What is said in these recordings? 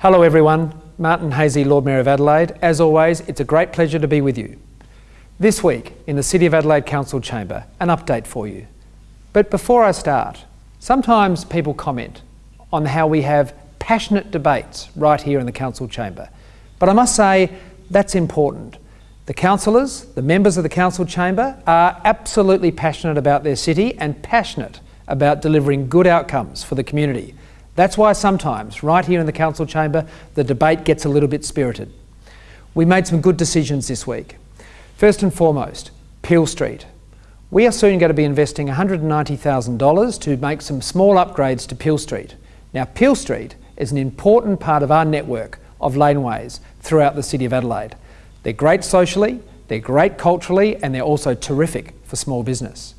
Hello everyone, Martin Haese, Lord Mayor of Adelaide. As always, it's a great pleasure to be with you. This week, in the City of Adelaide Council Chamber, an update for you. But before I start, sometimes people comment on how we have passionate debates right here in the Council Chamber. But I must say, that's important. The councillors, the members of the Council Chamber, are absolutely passionate about their city and passionate about delivering good outcomes for the community. That's why sometimes, right here in the Council Chamber, the debate gets a little bit spirited. We made some good decisions this week. First and foremost, Peel Street. We are soon going to be investing $190,000 to make some small upgrades to Peel Street. Now, Peel Street is an important part of our network of laneways throughout the City of Adelaide. They're great socially, they're great culturally, and they're also terrific for small business.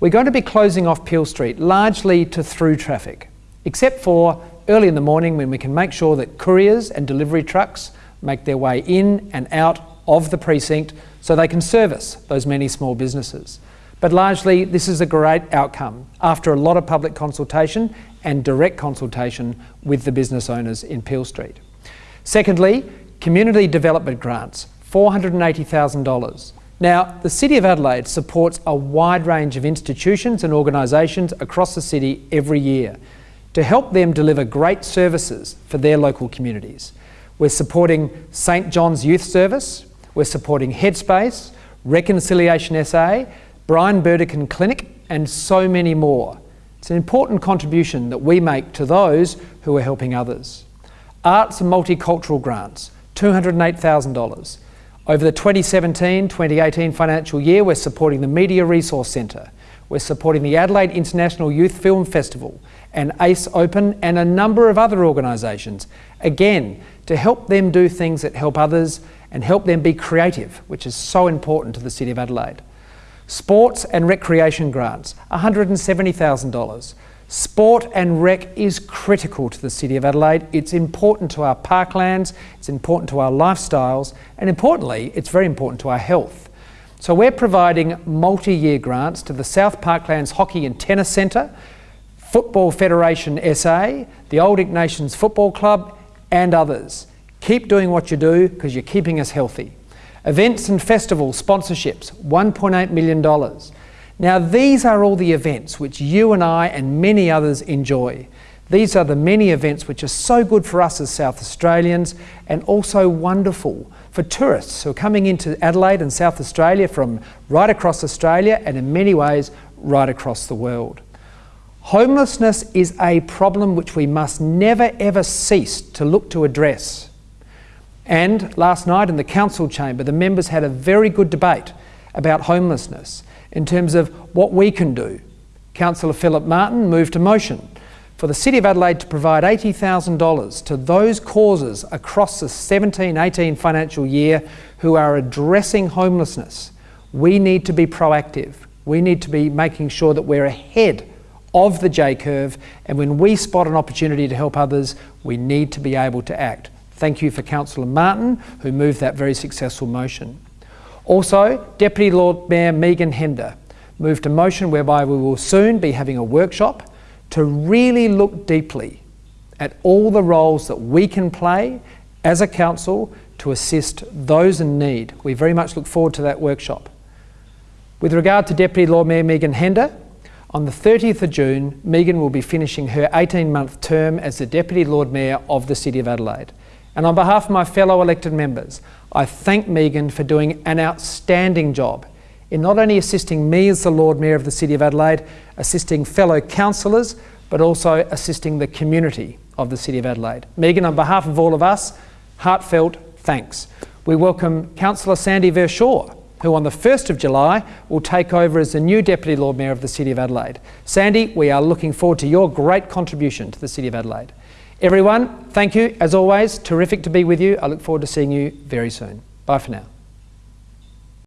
We're going to be closing off Peel Street largely to through traffic except for early in the morning when we can make sure that couriers and delivery trucks make their way in and out of the precinct so they can service those many small businesses. But largely, this is a great outcome after a lot of public consultation and direct consultation with the business owners in Peel Street. Secondly, community development grants, $480,000. Now, the City of Adelaide supports a wide range of institutions and organisations across the city every year to help them deliver great services for their local communities. We're supporting St John's Youth Service, we're supporting Headspace, Reconciliation SA, Brian Burdekin Clinic, and so many more. It's an important contribution that we make to those who are helping others. Arts and Multicultural Grants, $208,000. Over the 2017-2018 financial year, we're supporting the Media Resource Centre. We're supporting the Adelaide International Youth Film Festival and ACE Open and a number of other organisations, again, to help them do things that help others and help them be creative, which is so important to the City of Adelaide. Sports and recreation grants, $170,000. Sport and rec is critical to the City of Adelaide. It's important to our parklands, it's important to our lifestyles, and importantly, it's very important to our health. So we're providing multi-year grants to the South Parklands Hockey and Tennis Centre, Football Federation SA, the Old Ignatians Football Club, and others. Keep doing what you do because you're keeping us healthy. Events and festival sponsorships, $1.8 million. Now, these are all the events which you and I and many others enjoy. These are the many events which are so good for us as South Australians and also wonderful for tourists who are coming into Adelaide and South Australia from right across Australia and in many ways right across the world. Homelessness is a problem which we must never ever cease to look to address. And last night in the council chamber, the members had a very good debate about homelessness in terms of what we can do. Councillor Philip Martin moved a motion for the City of Adelaide to provide $80,000 to those causes across the 17-18 financial year who are addressing homelessness. We need to be proactive. We need to be making sure that we're ahead of the J curve, and when we spot an opportunity to help others, we need to be able to act. Thank you for Councillor Martin, who moved that very successful motion. Also, Deputy Lord Mayor Megan Hender moved a motion whereby we will soon be having a workshop to really look deeply at all the roles that we can play as a council to assist those in need. We very much look forward to that workshop. With regard to Deputy Lord Mayor Megan Hender, on the 30th of June, Megan will be finishing her 18-month term as the Deputy Lord Mayor of the City of Adelaide. And on behalf of my fellow elected members, I thank Megan for doing an outstanding job in not only assisting me as the Lord Mayor of the City of Adelaide, assisting fellow councillors, but also assisting the community of the City of Adelaide. Megan, on behalf of all of us, heartfelt thanks. We welcome Councillor Sandy Verschoor who on the 1st of July will take over as the new Deputy Lord Mayor of the City of Adelaide. Sandy, we are looking forward to your great contribution to the City of Adelaide. Everyone, thank you. As always, terrific to be with you. I look forward to seeing you very soon. Bye for now.